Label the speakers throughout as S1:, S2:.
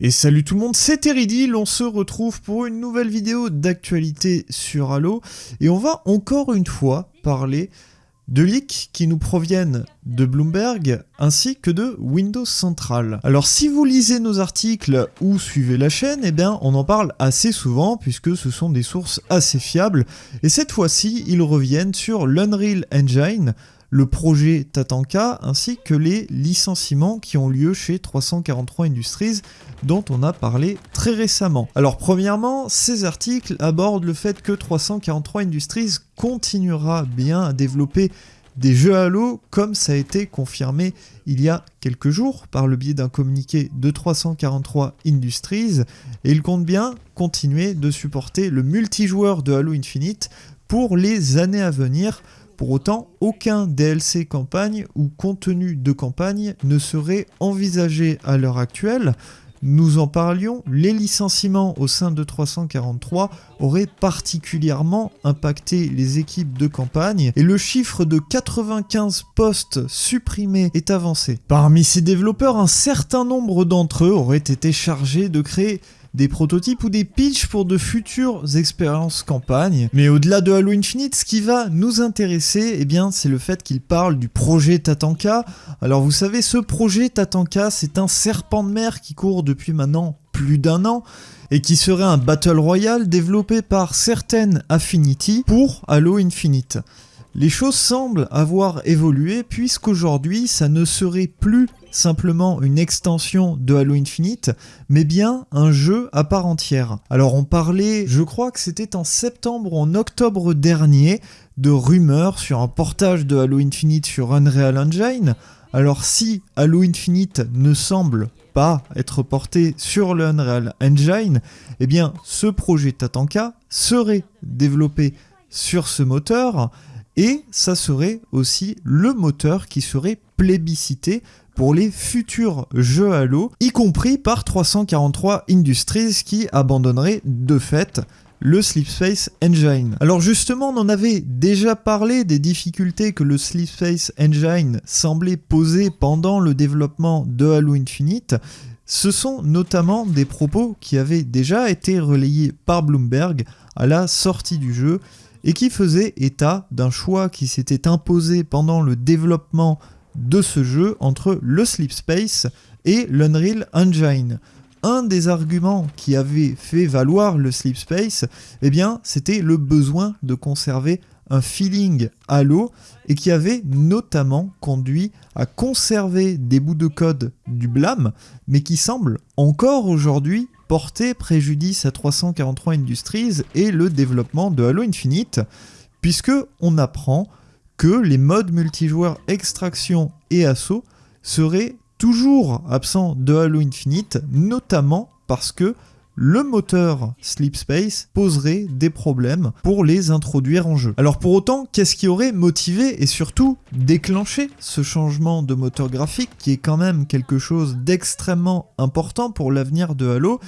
S1: Et salut tout le monde, c'est Teridil, on se retrouve pour une nouvelle vidéo d'actualité sur Halo, et on va encore une fois parler de leaks qui nous proviennent de Bloomberg ainsi que de Windows Central. Alors si vous lisez nos articles ou suivez la chaîne, eh bien on en parle assez souvent puisque ce sont des sources assez fiables, et cette fois-ci ils reviennent sur l'Unreal Engine, le projet Tatanka ainsi que les licenciements qui ont lieu chez 343 Industries dont on a parlé très récemment. Alors premièrement, ces articles abordent le fait que 343 Industries continuera bien à développer des jeux Halo comme ça a été confirmé il y a quelques jours par le biais d'un communiqué de 343 Industries et il compte bien continuer de supporter le multijoueur de Halo Infinite pour les années à venir pour autant, aucun DLC campagne ou contenu de campagne ne serait envisagé à l'heure actuelle. Nous en parlions, les licenciements au sein de 343 auraient particulièrement impacté les équipes de campagne et le chiffre de 95 postes supprimés est avancé. Parmi ces développeurs, un certain nombre d'entre eux auraient été chargés de créer des prototypes ou des pitchs pour de futures expériences campagne. Mais au-delà de Halo Infinite, ce qui va nous intéresser, eh bien, c'est le fait qu'il parle du projet Tatanka. Alors vous savez, ce projet Tatanka, c'est un serpent de mer qui court depuis maintenant plus d'un an et qui serait un Battle Royale développé par certaines Affinity pour Halo Infinite. Les choses semblent avoir évolué puisqu'aujourd'hui ça ne serait plus simplement une extension de Halo Infinite, mais bien un jeu à part entière. Alors on parlait, je crois que c'était en septembre ou en octobre dernier, de rumeurs sur un portage de Halo Infinite sur Unreal Engine. Alors si Halo Infinite ne semble pas être porté sur le Unreal Engine, eh bien ce projet Tatanka serait développé sur ce moteur et ça serait aussi le moteur qui serait plébiscité pour les futurs jeux Halo, y compris par 343 Industries qui abandonnerait de fait le Sleepspace Engine. Alors justement, on en avait déjà parlé des difficultés que le Sleepspace Engine semblait poser pendant le développement de Halo Infinite. Ce sont notamment des propos qui avaient déjà été relayés par Bloomberg à la sortie du jeu et qui faisaient état d'un choix qui s'était imposé pendant le développement de ce jeu entre le Sleep Space et l'Unreal Engine. Un des arguments qui avait fait valoir le Sleep Space, eh bien, c'était le besoin de conserver un feeling Halo et qui avait notamment conduit à conserver des bouts de code du blâme, mais qui semble encore aujourd'hui porter préjudice à 343 Industries et le développement de Halo Infinite, puisque on apprend que les modes multijoueurs extraction et assaut seraient toujours absents de Halo Infinite, notamment parce que le moteur Sleep Space poserait des problèmes pour les introduire en jeu. Alors pour autant, qu'est-ce qui aurait motivé et surtout déclenché ce changement de moteur graphique qui est quand même quelque chose d'extrêmement important pour l'avenir de Halo?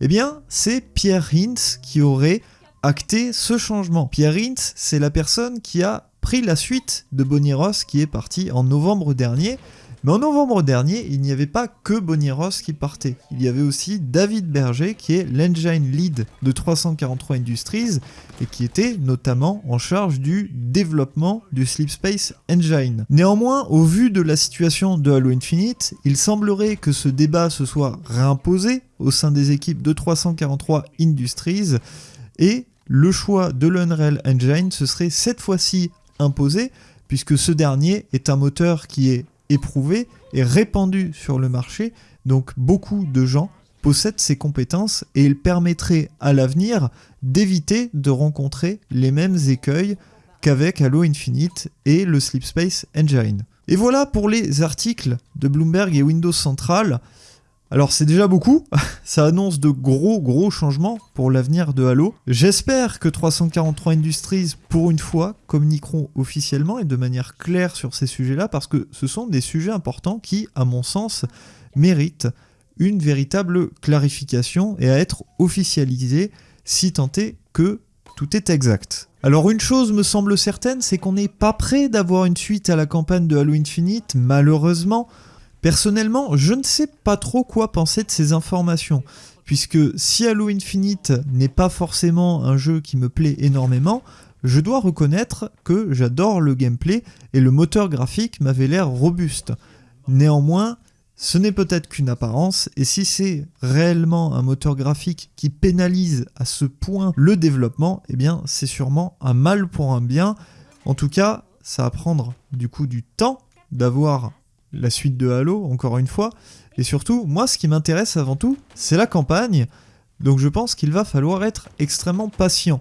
S1: Eh bien, c'est Pierre Hintz qui aurait acté ce changement. Pierre Hintz, c'est la personne qui a pris la suite de Bonnie Ross qui est parti en novembre dernier. Mais en novembre dernier, il n'y avait pas que Bonnie Ross qui partait. Il y avait aussi David Berger qui est l'engine lead de 343 Industries et qui était notamment en charge du développement du Sleep Space Engine. Néanmoins, au vu de la situation de Halo Infinite, il semblerait que ce débat se soit réimposé au sein des équipes de 343 Industries et le choix de l'Unreal Engine ce serait cette fois-ci imposé, puisque ce dernier est un moteur qui est éprouvé et répandu sur le marché, donc beaucoup de gens possèdent ces compétences et il permettrait à l'avenir d'éviter de rencontrer les mêmes écueils qu'avec Halo Infinite et le Sleep Space Engine. Et voilà pour les articles de Bloomberg et Windows Central. Alors c'est déjà beaucoup, ça annonce de gros gros changements pour l'avenir de Halo. J'espère que 343 Industries, pour une fois, communiqueront officiellement et de manière claire sur ces sujets-là, parce que ce sont des sujets importants qui, à mon sens, méritent une véritable clarification et à être officialisés si tant est que tout est exact. Alors une chose me semble certaine, c'est qu'on n'est pas prêt d'avoir une suite à la campagne de Halo Infinite, malheureusement, Personnellement, je ne sais pas trop quoi penser de ces informations, puisque si Halo Infinite n'est pas forcément un jeu qui me plaît énormément, je dois reconnaître que j'adore le gameplay et le moteur graphique m'avait l'air robuste. Néanmoins, ce n'est peut-être qu'une apparence, et si c'est réellement un moteur graphique qui pénalise à ce point le développement, eh bien c'est sûrement un mal pour un bien. En tout cas, ça va prendre du coup du temps d'avoir la suite de Halo, encore une fois. Et surtout, moi ce qui m'intéresse avant tout, c'est la campagne. Donc je pense qu'il va falloir être extrêmement patient.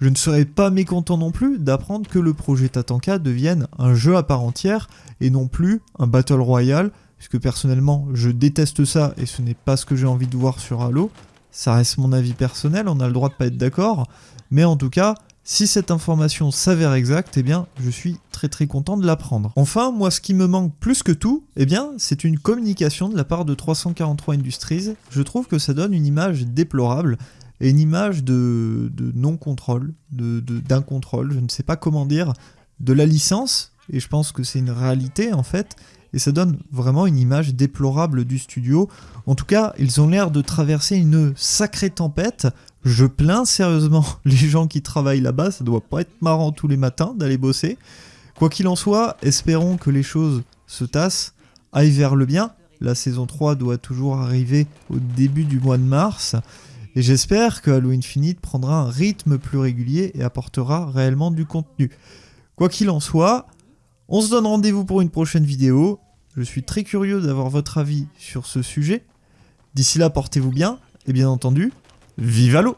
S1: Je ne serais pas mécontent non plus d'apprendre que le projet Tatanka devienne un jeu à part entière et non plus un Battle Royale puisque personnellement je déteste ça et ce n'est pas ce que j'ai envie de voir sur Halo. Ça reste mon avis personnel, on a le droit de pas être d'accord, mais en tout cas, si cette information s'avère exacte, eh bien, je suis très très content de l'apprendre. Enfin, moi, ce qui me manque plus que tout, eh bien, c'est une communication de la part de 343 Industries. Je trouve que ça donne une image déplorable et une image de, non-contrôle, d'incontrôle, de, je ne sais pas comment dire, de la licence, et je pense que c'est une réalité en fait, et ça donne vraiment une image déplorable du studio. En tout cas, ils ont l'air de traverser une sacrée tempête. Je plains sérieusement les gens qui travaillent là-bas, ça doit pas être marrant tous les matins d'aller bosser. Quoi qu'il en soit, espérons que les choses se tassent, aillent vers le bien. La saison 3 doit toujours arriver au début du mois de mars. Et j'espère que Halo Infinite prendra un rythme plus régulier et apportera réellement du contenu. Quoi qu'il en soit, on se donne rendez-vous pour une prochaine vidéo. Je suis très curieux d'avoir votre avis sur ce sujet. D'ici là, portez-vous bien, et bien entendu, vive l'eau